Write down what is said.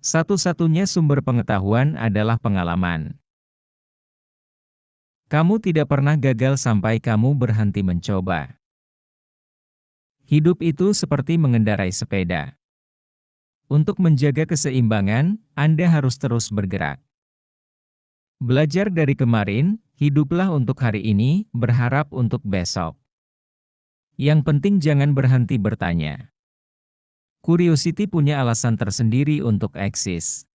Satu-satunya sumber pengetahuan adalah pengalaman. Kamu tidak pernah gagal sampai kamu berhenti mencoba. Hidup itu seperti mengendarai sepeda. Untuk menjaga keseimbangan, Anda harus terus bergerak. Belajar dari kemarin, hiduplah untuk hari ini, berharap untuk besok. Yang penting jangan berhenti bertanya. Curiosity punya alasan tersendiri untuk eksis.